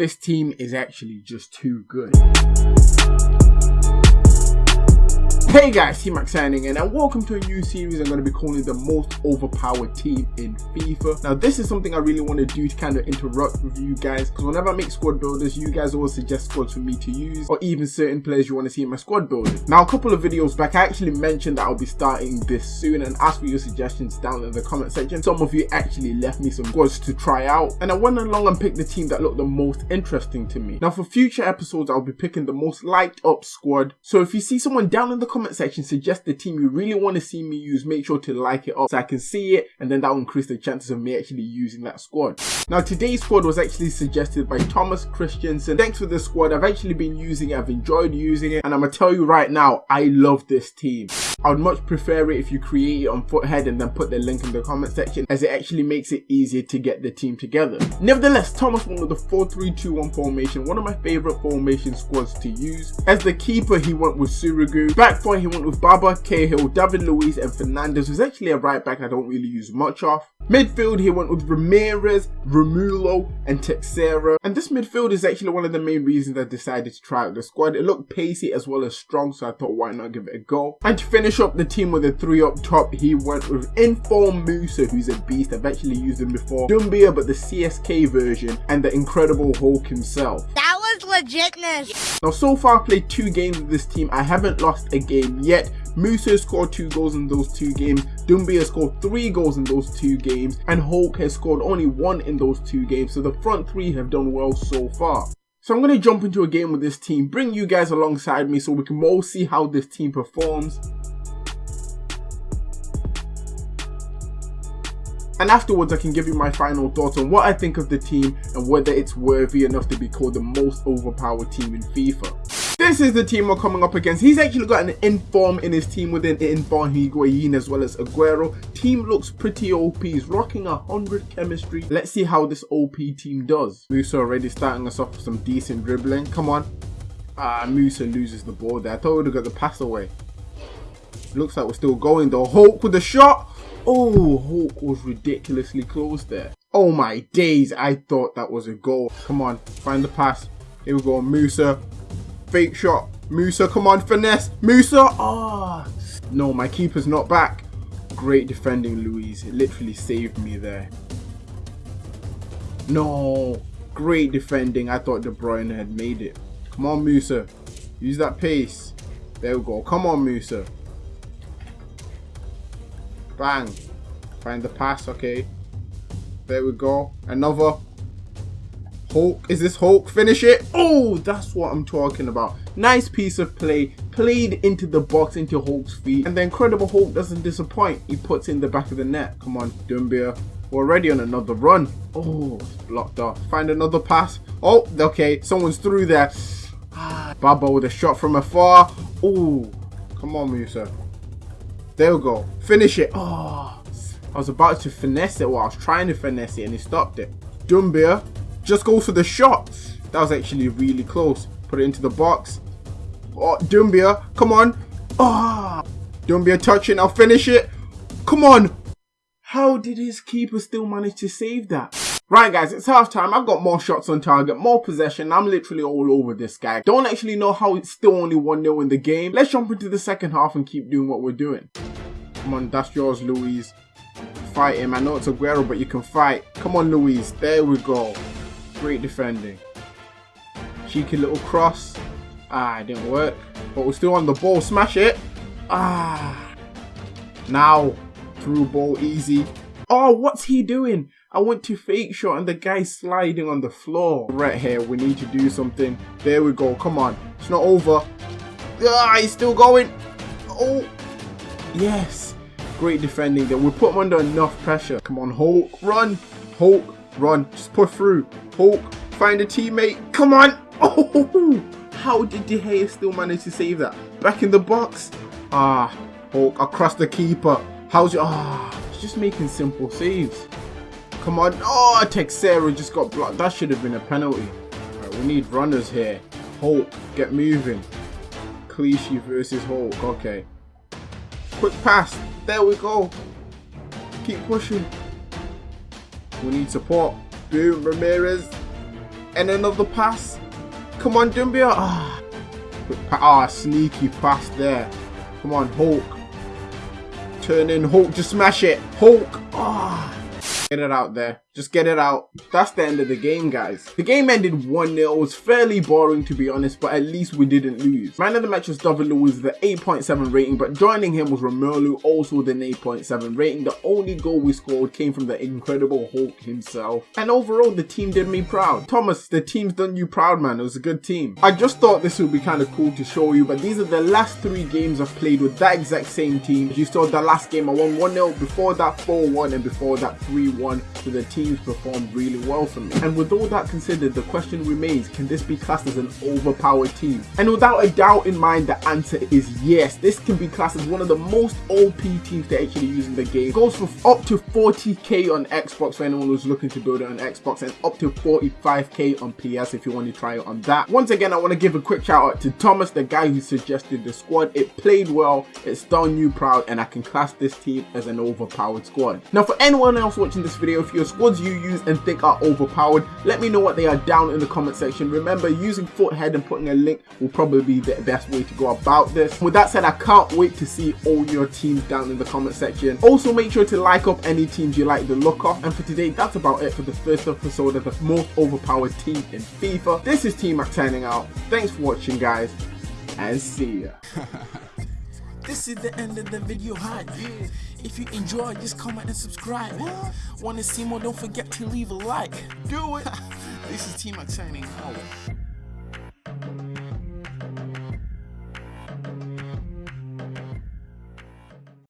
This team is actually just too good. Hey guys, T-Max signing in and welcome to a new series I'm going to be calling the most overpowered team in FIFA. Now this is something I really want to do to kind of interrupt with you guys because whenever I make squad builders you guys always suggest squads for me to use or even certain players you want to see in my squad builders. Now a couple of videos back I actually mentioned that I'll be starting this soon and asked for your suggestions down in the comment section. Some of you actually left me some squads to try out and I went along and picked the team that looked the most interesting to me. Now for future episodes I'll be picking the most liked up squad so if you see someone down in the comment section suggest the team you really want to see me use, make sure to like it up so I can see it and then that will increase the chances of me actually using that squad. Now today's squad was actually suggested by Thomas Christensen. Thanks for the squad, I've actually been using it, I've enjoyed using it and I'm gonna tell you right now, I love this team. I would much prefer it if you create it on Futhead and then put the link in the comment section as it actually makes it easier to get the team together. Nevertheless, Thomas went with the 4-3-2-1 formation, one of my favourite formation squads to use. As the keeper, he went with Sirigu. Back he went with Baba, Cahill, David Luiz and Fernandez, who's actually a right back I don't really use much of. Midfield, he went with Ramirez, Romulo, and Teixeira. And this midfield is actually one of the main reasons I decided to try out the squad. It looked pacey as well as strong, so I thought why not give it a go. And to finish up the team with a three up top, he went with Inform Musa, who's a beast. I've actually used him before. Doumbia, but the CSK version, and the Incredible Hulk himself. Legitness. Now, so far I've played two games with this team. I haven't lost a game yet. Musa scored two goals in those two games. Doumbia scored three goals in those two games. And Hulk has scored only one in those two games. So the front three have done well so far. So I'm going to jump into a game with this team, bring you guys alongside me so we can all see how this team performs. And afterwards I can give you my final thoughts on what I think of the team and whether it's worthy enough to be called the most overpowered team in FIFA. This is the team we're coming up against. He's actually got an inform in his team within inform Higuain as well as Aguero. Team looks pretty OP. He's rocking a 100 chemistry. Let's see how this OP team does. Musa already starting us off with some decent dribbling. Come on. Ah, Musa loses the ball there. I thought we would have got the pass away. Looks like we're still going though. Hulk with the shot. Oh, Hulk was ridiculously close there. Oh my days, I thought that was a goal. Come on, find the pass. Here we go, Musa. Fake shot. Musa, come on, finesse. Musa. Ah. Oh. No, my keeper's not back. Great defending, Luiz. It literally saved me there. No. Great defending. I thought De Bruyne had made it. Come on, Musa. Use that pace. There we go. Come on, Musa. Bang. Find the pass, okay. There we go. Another. Hulk. Is this Hulk? Finish it. Oh, that's what I'm talking about. Nice piece of play. Played into the box, into Hulk's feet. And the Incredible Hulk doesn't disappoint. He puts in the back of the net. Come on, Doumbia. We're already on another run. Oh, blocked off. Find another pass. Oh, okay. Someone's through there. Ah, Baba with a shot from afar. Oh, come on, Musa. There we go. Finish it. Oh, I was about to finesse it. Well, I was trying to finesse it and he stopped it. Doumbia just goes for the shot. That was actually really close. Put it into the box. Oh, Doumbia, come on. Ah, oh, Doumbia touching. I'll finish it. Come on. How did his keeper still manage to save that? Right guys, it's half time. I've got more shots on target, more possession. I'm literally all over this guy. Don't actually know how it's still only 1-0 in the game. Let's jump into the second half and keep doing what we're doing. Come on, that's yours, Luiz. Fight him. I know it's Aguero, but you can fight. Come on, Luiz. There we go. Great defending. Cheeky little cross. Ah, it didn't work. But we're still on the ball. Smash it. Ah. Now. Through ball easy. Oh, what's he doing? I went to fake shot and the guy's sliding on the floor. Right here, we need to do something. There we go. Come on. It's not over. Ah, he's still going. Oh. Yes. Great defending there. We put him under enough pressure. Come on, Hulk. Run. Hulk. Run. Just push through. Hulk. Find a teammate. Come on. Oh. How did De Gea still manage to save that? Back in the box. Ah. Hulk across the keeper. How's your... Ah. just making simple saves. Come on. Oh, Teixeira just got blocked. That should have been a penalty. Right, we need runners here. Hulk. Get moving. Clichy versus Hulk. Okay. Quick pass. There we go. Keep pushing. We need support. Boom, Ramirez. And another pass. Come on, Doumbia. Ah, ah, sneaky pass there. Come on, Hulk. Turn in Hulk, just smash it. Hulk. Ah. Get it out there. Just get it out. That's the end of the game, guys. The game ended 1-0. It was fairly boring, to be honest, but at least we didn't lose. Man of the match was Luiz with the 8.7 rating, but joining him was Romulo, also with an 8.7 rating. The only goal we scored came from the incredible Hulk himself. And overall, the team did me proud. Thomas, the team's done you proud, man. It was a good team. I just thought this would be kind of cool to show you, but these are the last three games I've played with that exact same team. You saw the last game I won 1-0, before that 4-1, and before that 3-1. to the team teams performed really well for me. And with all that considered, the question remains, can this be classed as an overpowered team? And without a doubt in mind, the answer is yes. This can be classed as one of the most OP teams to actually use in the game. Goes for up to 40k on Xbox for anyone who's looking to build it on Xbox and up to 45k on PS if you want to try it on that. Once again, I want to give a quick shout out to Thomas, the guy who suggested the squad. It played well, it's done you proud, and I can class this team as an overpowered squad. Now for anyone else watching this video, if your squad you use and think are overpowered, let me know what they are down in the comment section. Remember, using Futhead and putting a link will probably be the best way to go about this. With that said, I can't wait to see all your teams down in the comment section. Also, make sure to like up any teams you like the look of. And for today, that's about it for the first episode of the most overpowered team in FIFA. This is T-Mac signing out. Thanks for watching, guys, and see ya. This is the end of the video hi. If you enjoy, just comment and subscribe. Want to see more? Don't forget to leave a like. Do it. this is T-Mac signing out.